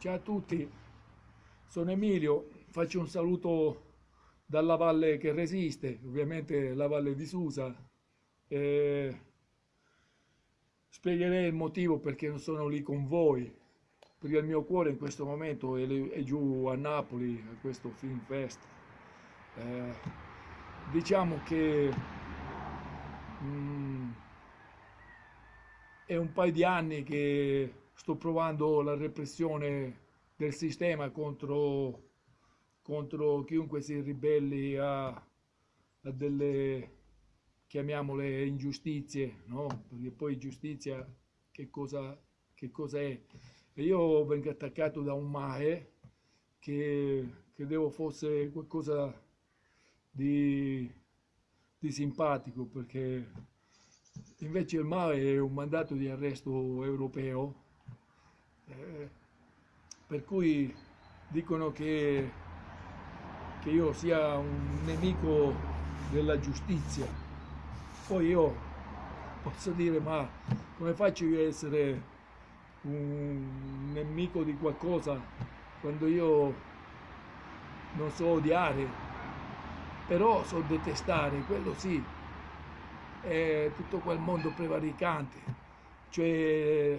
Ciao a tutti, sono Emilio, faccio un saluto dalla valle che resiste, ovviamente la valle di Susa. Eh, spiegherei il motivo perché non sono lì con voi, perché il mio cuore in questo momento è, è giù a Napoli, a questo Film Fest. Eh, diciamo che mm, è un paio di anni che sto provando la repressione del sistema contro, contro chiunque si ribelli a, a delle, chiamiamole, ingiustizie, no? Perché poi giustizia che cosa, che cosa è? E io vengo attaccato da un MAE che credevo fosse qualcosa di, di simpatico perché invece il MAE è un mandato di arresto europeo eh, per cui dicono che, che io sia un nemico della giustizia. Poi io posso dire, ma come faccio io a essere un nemico di qualcosa quando io non so odiare, però so detestare, quello sì, è tutto quel mondo prevaricante, cioè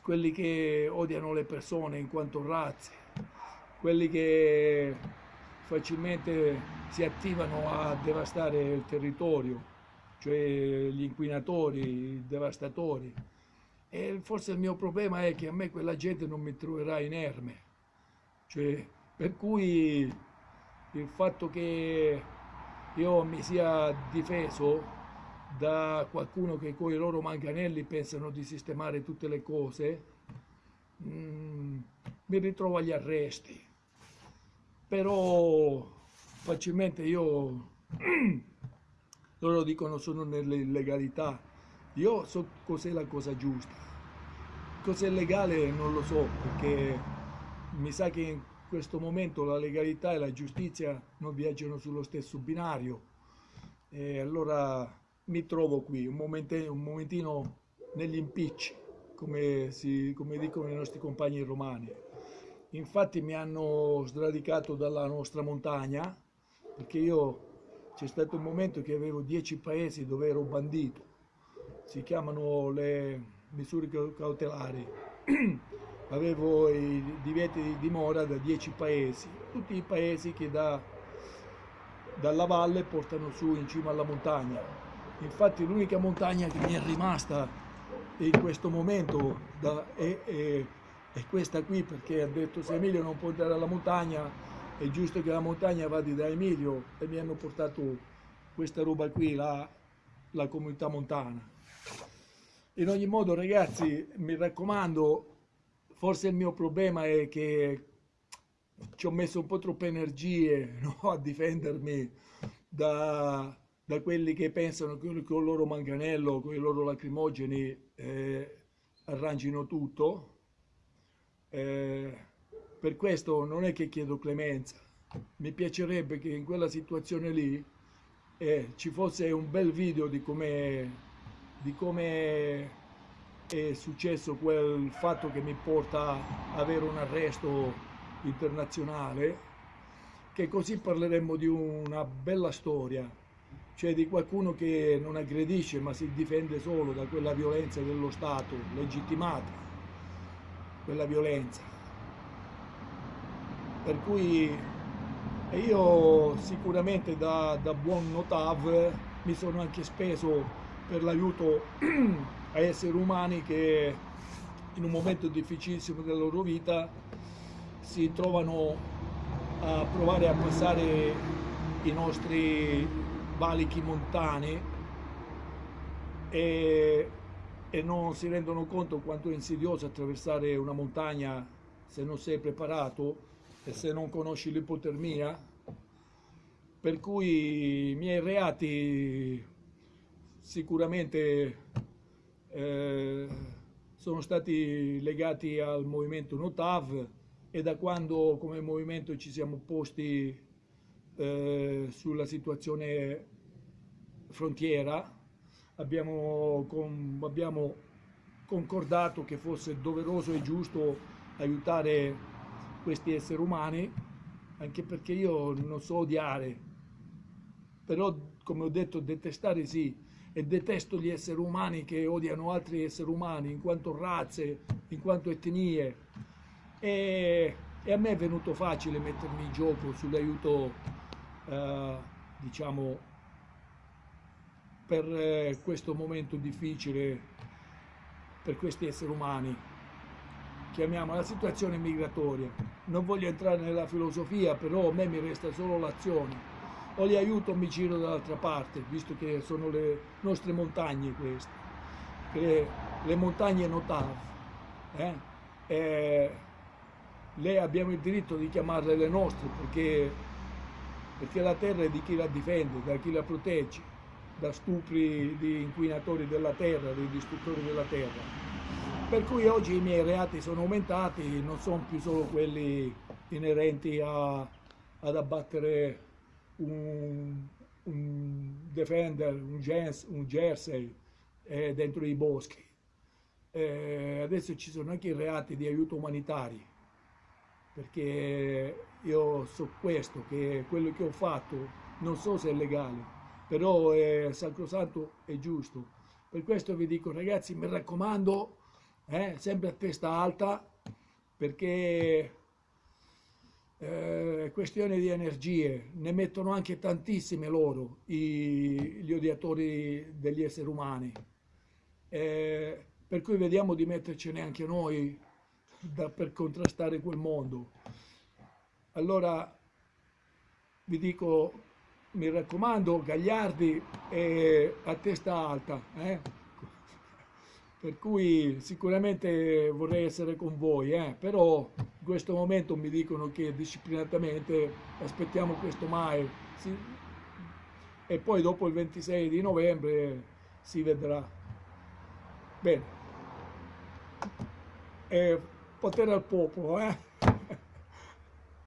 quelli che odiano le persone in quanto razze, quelli che facilmente si attivano a devastare il territorio, cioè gli inquinatori, i devastatori. E forse il mio problema è che a me quella gente non mi troverà inerme, cioè, per cui il fatto che io mi sia difeso da qualcuno che con i loro manganelli pensano di sistemare tutte le cose, mm, mi ritrovo agli arresti. Però facilmente io, loro dicono sono nell'illegalità, io so cos'è la cosa giusta. Cos'è legale non lo so, perché mi sa che in questo momento la legalità e la giustizia non viaggiano sullo stesso binario. E allora mi trovo qui, un momentino, un momentino negli impicci, come, si, come dicono i nostri compagni romani. Infatti mi hanno sradicato dalla nostra montagna, perché io c'è stato un momento che avevo dieci paesi dove ero bandito, si chiamano le misure cautelari, avevo i divieti di dimora da dieci paesi, tutti i paesi che da, dalla valle portano su in cima alla montagna, infatti l'unica montagna che mi è rimasta in questo momento da, è, è, è, questa qui perché ha detto se Emilio non può andare alla montagna è giusto che la montagna vada da Emilio e mi hanno portato questa roba qui, la, la comunità montana. In ogni modo ragazzi mi raccomando, forse il mio problema è che ci ho messo un po' troppe energie no, a difendermi da, da quelli che pensano che con il loro manganello, con i loro lacrimogeni eh, arrangino tutto. Eh, per questo non è che chiedo clemenza, mi piacerebbe che in quella situazione lì eh, ci fosse un bel video di come di come è successo quel fatto che mi porta a avere un arresto internazionale, che così parleremmo di una bella storia cioè di qualcuno che non aggredisce ma si difende solo da quella violenza dello Stato legittimata, quella violenza. Per cui io sicuramente da, da buon notav mi sono anche speso per l'aiuto a esseri umani che in un momento difficilissimo della loro vita si trovano a provare a passare i nostri valichi montani e, e non si rendono conto quanto è insidioso attraversare una montagna se non sei preparato e se non conosci l'ipotermia. Per cui i miei reati sicuramente eh, sono stati legati al movimento Notav e da quando come movimento ci siamo posti eh, sulla situazione frontiera, abbiamo, con, abbiamo concordato che fosse doveroso e giusto aiutare questi esseri umani, anche perché io non so odiare, però come ho detto detestare sì, e detesto gli esseri umani che odiano altri esseri umani in quanto razze, in quanto etnie. E, e a me è venuto facile mettermi in gioco sull'aiuto, eh, diciamo, per eh, questo momento difficile per questi esseri umani. Chiamiamo la situazione migratoria. Non voglio entrare nella filosofia, però a me mi resta solo l'azione o li aiuto o mi giro dall'altra parte, visto che sono le nostre montagne queste, le, le montagne Notav. Eh? E le abbiamo il diritto di chiamarle le nostre perché, perché la terra è di chi la difende, da chi la protegge, da stupri di inquinatori della terra, dei distruttori della terra. Per cui oggi i miei reati sono aumentati, non sono più solo quelli inerenti a, ad abbattere un, un Defender, un, Jens, un Jersey eh, dentro i boschi. Eh, adesso ci sono anche i reati di aiuto umanitario, perché io so questo, che quello che ho fatto non so se è legale, però è sacrosanto e giusto. Per questo vi dico ragazzi, mi raccomando, eh, sempre a testa alta, perché eh, questione di energie, ne mettono anche tantissime loro, i, gli odiatori degli esseri umani. Eh, per cui vediamo di mettercene anche noi da, per contrastare quel mondo. Allora vi dico, mi raccomando, Gagliardi è a testa alta. Eh? per cui sicuramente vorrei essere con voi, eh? però in questo momento mi dicono che disciplinatamente aspettiamo questo mai sì. e poi dopo il 26 di novembre si vedrà. Bene, e potere al popolo, eh?